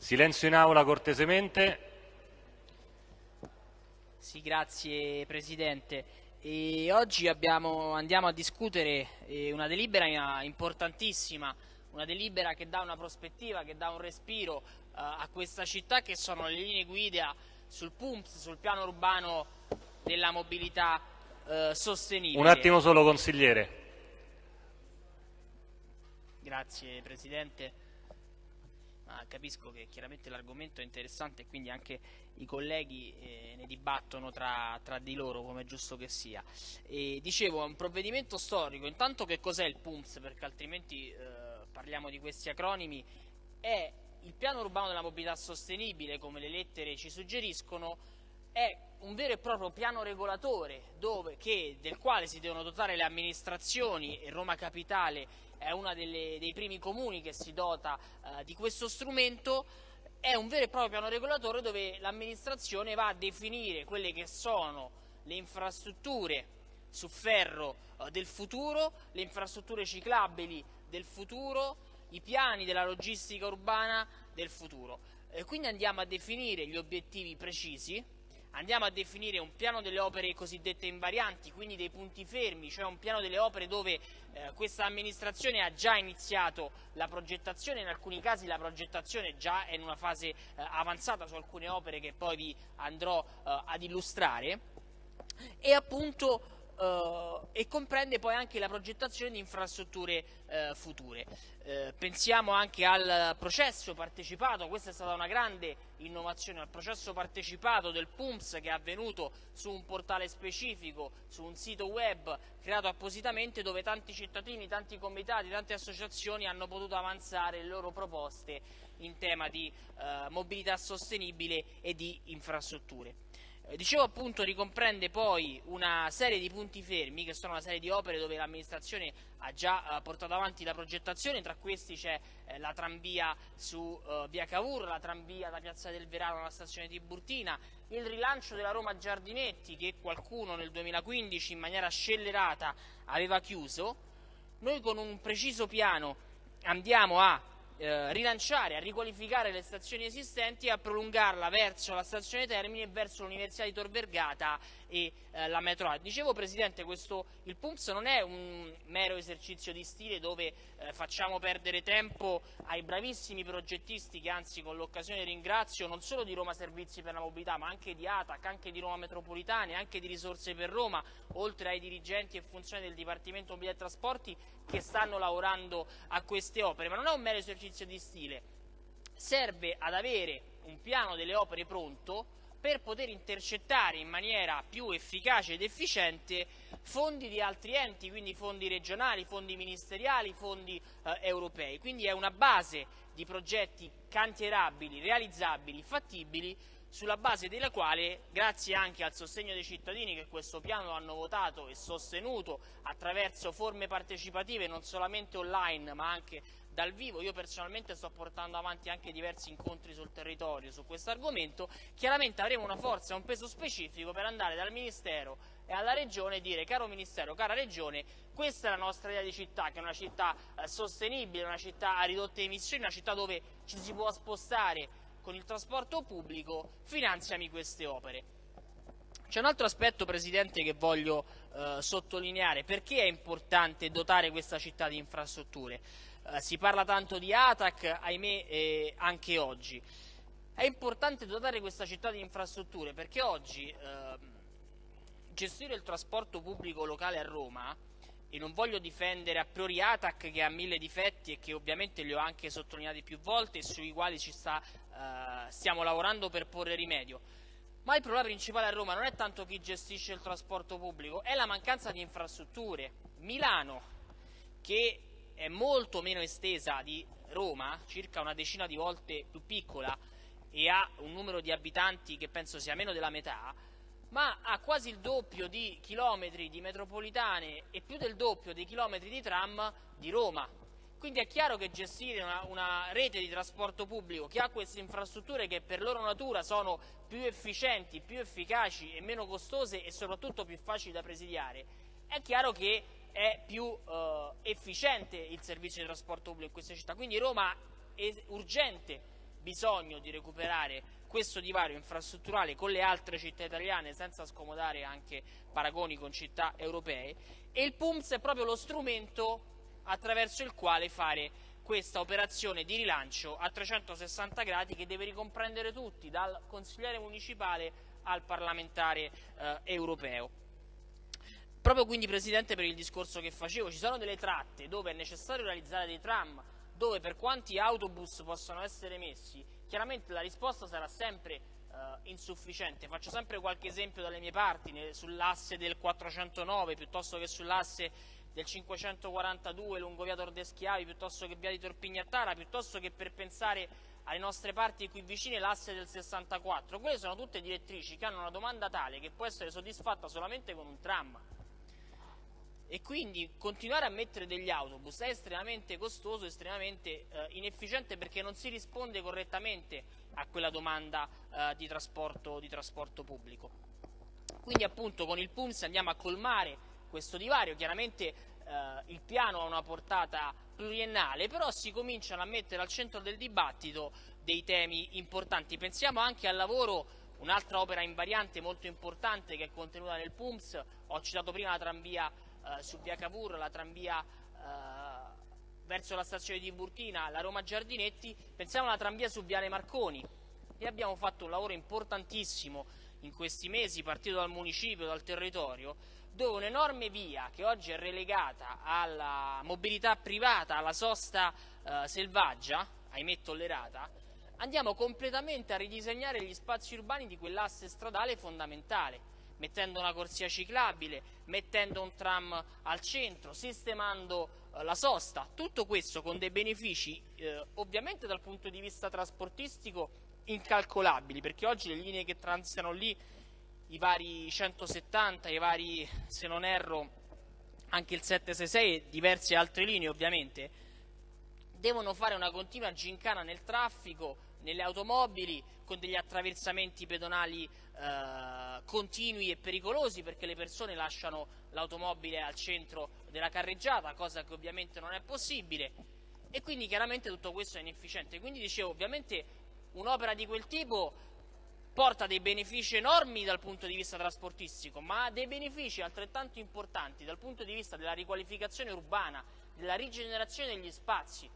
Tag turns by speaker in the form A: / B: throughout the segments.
A: Silenzio in aula cortesemente.
B: Sì, grazie Presidente. E oggi abbiamo, andiamo a discutere eh, una delibera importantissima, una delibera che dà una prospettiva, che dà un respiro eh, a questa città che sono le linee guida sul PUMPS, sul piano urbano della mobilità eh, sostenibile.
A: Un attimo solo consigliere.
B: Grazie Presidente. Ah, capisco che chiaramente l'argomento è interessante e quindi anche i colleghi eh, ne dibattono tra, tra, di loro come è giusto che sia. E, dicevo, è un provvedimento storico, intanto che cos'è il PUMS perché altrimenti eh, parliamo di questi acronimi, è il piano urbano della mobilità sostenibile come le lettere ci suggeriscono, è un vero e proprio piano regolatore dove, che, del quale si devono dotare le amministrazioni e Roma Capitale è uno dei primi comuni che si dota eh, di questo strumento, è un vero e proprio piano regolatore dove l'amministrazione va a definire quelle che sono le infrastrutture su ferro eh, del futuro, le infrastrutture ciclabili del futuro, i piani della logistica urbana del futuro. Eh, quindi andiamo a definire gli obiettivi precisi, andiamo a definire un piano delle opere cosiddette invarianti, quindi dei punti fermi, cioè un piano delle opere dove eh, questa amministrazione ha già iniziato la progettazione, in alcuni casi la progettazione già è in una fase eh, avanzata su alcune opere che poi vi andrò eh, ad illustrare. E appunto Uh, e comprende poi anche la progettazione di infrastrutture uh, future. Uh, pensiamo anche al processo partecipato, questa è stata una grande innovazione, al processo partecipato del PUMS che è avvenuto su un portale specifico, su un sito web creato appositamente dove tanti cittadini, tanti comitati, tante associazioni hanno potuto avanzare le loro proposte in tema di mobilità sostenibile e di infrastrutture. Eh, dicevo appunto ricomprende poi una serie di punti fermi che sono una serie di opere dove l'amministrazione ha già eh, portato avanti la progettazione, tra questi c'è eh, la tranvia su via Cavour, la tranvia da Piazza del Verano alla stazione Tiburtina, il rilancio della Roma Giardinetti che qualcuno nel 2015 in maniera scellerata aveva chiuso, noi con un preciso piano andiamo a eh, rilanciare, a riqualificare le stazioni esistenti e a prolungarla verso la stazione Termini e verso l'Università di Tor Vergata e eh, la metro A. Dicevo Presidente, questo, il PUMS non è un mero esercizio di stile dove eh, facciamo perdere tempo ai bravissimi progettisti che anzi con l'occasione ringrazio non solo di Roma Servizi per la Mobilità ma anche di ATAC, anche di Roma Metropolitane, anche di Risorse per Roma, oltre ai dirigenti e funzionari del Dipartimento Mobilità e Trasporti che stanno lavorando a queste opere, ma non è un mero esercizio di stile, serve ad avere un piano delle opere pronto per poter intercettare in maniera più efficace ed efficiente fondi di altri enti, quindi fondi regionali, fondi ministeriali, fondi eh, europei. Quindi è una base di progetti cantierabili, realizzabili, fattibili, sulla base della quale, grazie anche al sostegno dei cittadini che questo piano hanno votato e sostenuto attraverso forme partecipative non solamente online ma anche dal vivo, io personalmente sto portando avanti anche diversi incontri sul territorio su questo argomento, chiaramente avremo una forza e un peso specifico per andare dal Ministero e alla Regione e dire caro Ministero, cara Regione, questa è la nostra idea di città, che è una città eh, sostenibile, una città a ridotte emissioni, una città dove ci si può spostare con il trasporto pubblico, finanziami queste opere. C'è un altro aspetto, Presidente, che voglio eh, sottolineare. Perché è importante dotare questa città di infrastrutture? Eh, si parla tanto di ATAC, ahimè eh, anche oggi. È importante dotare questa città di infrastrutture perché oggi eh, gestire il trasporto pubblico locale a Roma, e non voglio difendere a priori ATAC che ha mille difetti e che ovviamente li ho anche sottolineati più volte e sui quali sta, eh, stiamo lavorando per porre rimedio, ma il problema principale a Roma non è tanto chi gestisce il trasporto pubblico, è la mancanza di infrastrutture. Milano, che è molto meno estesa di Roma, circa una decina di volte più piccola e ha un numero di abitanti che penso sia meno della metà, ma ha quasi il doppio di chilometri di metropolitane e più del doppio di chilometri di tram di Roma. Quindi è chiaro che gestire una, una, rete di trasporto pubblico che ha queste infrastrutture che per loro natura sono più efficienti, più efficaci e meno costose e soprattutto più facili da presidiare, è chiaro che è più eh, efficiente il servizio di trasporto pubblico in queste città. Quindi Roma è urgente bisogno di recuperare questo divario infrastrutturale con le altre città italiane senza scomodare anche paragoni con città europee e il PUMS è proprio lo strumento attraverso il quale fare questa operazione di rilancio a 360 gradi che deve ricomprendere tutti, dal consigliere municipale al parlamentare eh, europeo. Proprio quindi Presidente per il discorso che facevo, ci sono delle tratte dove è necessario realizzare dei tram, dove per quanti autobus possono essere messi, chiaramente la risposta sarà sempre eh, insufficiente. Faccio sempre qualche esempio dalle mie parti, sull'asse del 409 piuttosto che sull'asse del 542 lungo via Tordeschiavi piuttosto che via di Torpignattara, piuttosto che per pensare alle nostre parti qui vicine l'asse del 64. Quelle sono tutte direttrici che hanno una domanda tale che può essere soddisfatta solamente con un tram. E quindi continuare a mettere degli autobus è estremamente costoso, estremamente eh, inefficiente perché non si risponde correttamente a quella domanda eh, di, trasporto, di trasporto pubblico. Quindi appunto con il PUMS andiamo a colmare questo divario, chiaramente eh, il piano ha una portata pluriennale, però si cominciano a mettere al centro del dibattito dei temi importanti. Pensiamo anche al lavoro, un'altra opera invariante molto importante che è contenuta nel PUMS, ho citato prima la tranvia eh, su via Cavour, la tranvia eh, verso la stazione di Burtina, la Roma Giardinetti, pensiamo alla tranvia su Viale Marconi. E abbiamo fatto un lavoro importantissimo in questi mesi, partito dal municipio, dal territorio, dove un'enorme via che oggi è relegata alla mobilità privata, alla sosta eh, selvaggia, ahimè tollerata, andiamo completamente a ridisegnare gli spazi urbani di quell'asse stradale fondamentale, mettendo una corsia ciclabile, mettendo un tram al centro, sistemando eh, la sosta, tutto questo con dei benefici eh, ovviamente dal punto di vista trasportistico incalcolabili, perché oggi le linee che transitano lì i vari 170, i vari, se non erro, anche il 766 e diverse altre linee ovviamente, devono fare una continua gincana nel traffico, nelle automobili, con degli attraversamenti pedonali eh, continui e pericolosi perché le persone lasciano l'automobile al centro della carreggiata, cosa che ovviamente non è possibile e quindi chiaramente tutto questo è inefficiente. Quindi dicevo, ovviamente un'opera di quel tipo porta dei benefici enormi dal punto di vista trasportistico, ma ha dei benefici altrettanto importanti dal punto di vista della riqualificazione urbana, della rigenerazione degli spazi,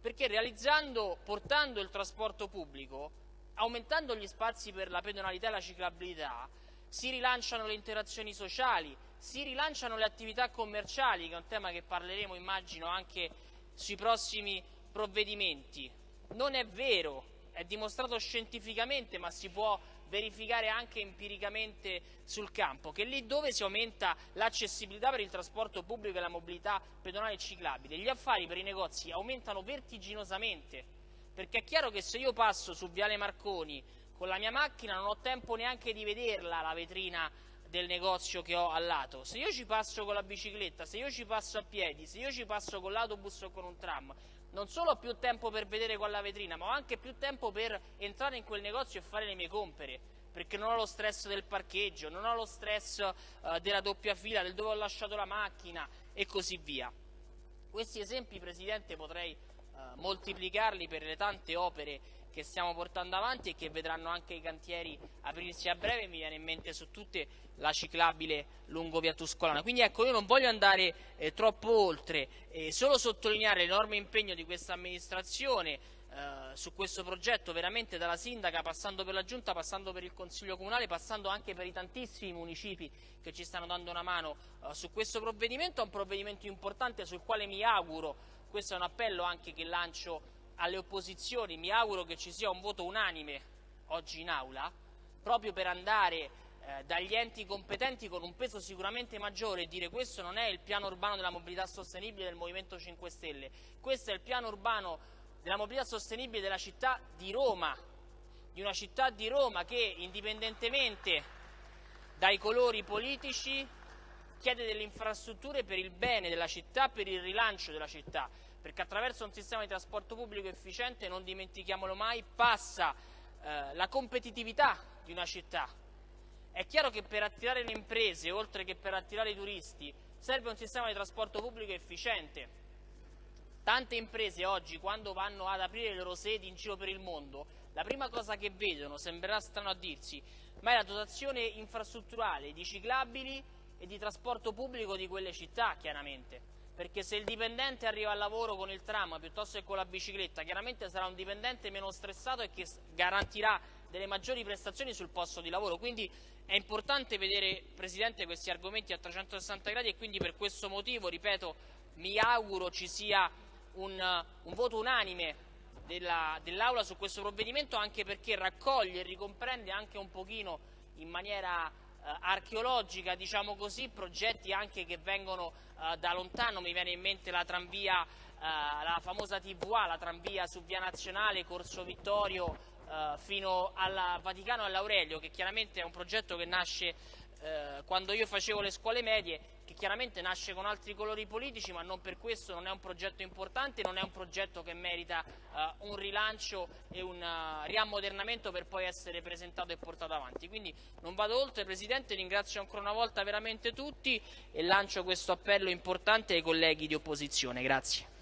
B: perché realizzando, portando il trasporto pubblico, aumentando gli spazi per la pedonalità e la ciclabilità, si rilanciano le interazioni sociali, si rilanciano le attività commerciali, che è un tema che parleremo immagino anche sui prossimi provvedimenti. Non è vero è dimostrato scientificamente ma si può verificare anche empiricamente sul campo, che lì dove si aumenta l'accessibilità per il trasporto pubblico e la mobilità pedonale e ciclabile, gli affari per i negozi aumentano vertiginosamente, perché è chiaro che se io passo su Viale Marconi con la mia macchina non ho tempo neanche di vederla la vetrina del negozio che ho al lato, se io ci passo con la bicicletta, se io ci passo a piedi, se io ci passo con l'autobus o con un tram, non solo ho più tempo per vedere quella vetrina, ma ho anche più tempo per entrare in quel negozio e fare le mie compere, perché non ho lo stress del parcheggio, non ho lo stress uh, della doppia fila, del dove ho lasciato la macchina e così via. Questi esempi, Presidente, potrei uh, moltiplicarli per le tante opere che stiamo portando avanti e che vedranno anche i cantieri aprirsi a breve, mi viene in mente su tutte la ciclabile lungo via Tuscolana. Quindi ecco, io non voglio andare eh, troppo oltre, eh, solo sottolineare l'enorme impegno di questa amministrazione eh, su questo progetto, veramente dalla sindaca, passando per la giunta, passando per il consiglio comunale, passando anche per i tantissimi municipi che ci stanno dando una mano eh, su questo provvedimento, è un provvedimento importante sul quale mi auguro, questo è un appello anche che lancio alle opposizioni, mi auguro che ci sia un voto unanime oggi in aula, proprio per andare eh, dagli enti competenti con un peso sicuramente maggiore e dire questo non è il piano urbano della mobilità sostenibile del Movimento 5 Stelle, questo è il piano urbano della mobilità sostenibile della città di Roma, di una città di Roma che indipendentemente dai colori politici chiede delle infrastrutture per il bene della città, per il rilancio della città perché attraverso un sistema di trasporto pubblico efficiente, non dimentichiamolo mai, passa eh, la competitività di una città. È chiaro che per attirare le imprese, oltre che per attirare i turisti, serve un sistema di trasporto pubblico efficiente. tante imprese oggi quando vanno ad aprire le loro sedi in giro per il mondo, la prima cosa che vedono, sembrerà strano a dirsi, ma è la dotazione infrastrutturale di ciclabili e di trasporto pubblico di quelle città, chiaramente. Perché se il dipendente arriva al lavoro con il tram piuttosto che con la bicicletta, chiaramente sarà un dipendente meno stressato e che garantirà delle maggiori prestazioni sul posto di lavoro. Quindi è importante vedere, Presidente, questi argomenti a 360 gradi e quindi per questo motivo, ripeto, mi auguro ci sia un, un voto unanime dell'Aula su questo provvedimento anche perché raccoglie e ricomprende anche un pochino in maniera archeologica, diciamo così, progetti anche che vengono eh, da lontano, mi viene in mente la tranvia, eh, la famosa TVA, la tranvia su via nazionale, Corso Vittorio eh, fino al Vaticano e all'Aurelio, che chiaramente è un progetto che nasce eh, quando io facevo le scuole medie, che chiaramente nasce con altri colori politici, ma non per questo non è un progetto importante, non è un progetto che merita eh, un rilancio e un uh, riammodernamento per poi essere presentato e portato avanti. Quindi non vado oltre, Presidente, ringrazio ancora una volta veramente tutti e lancio questo appello importante ai colleghi di opposizione. Grazie.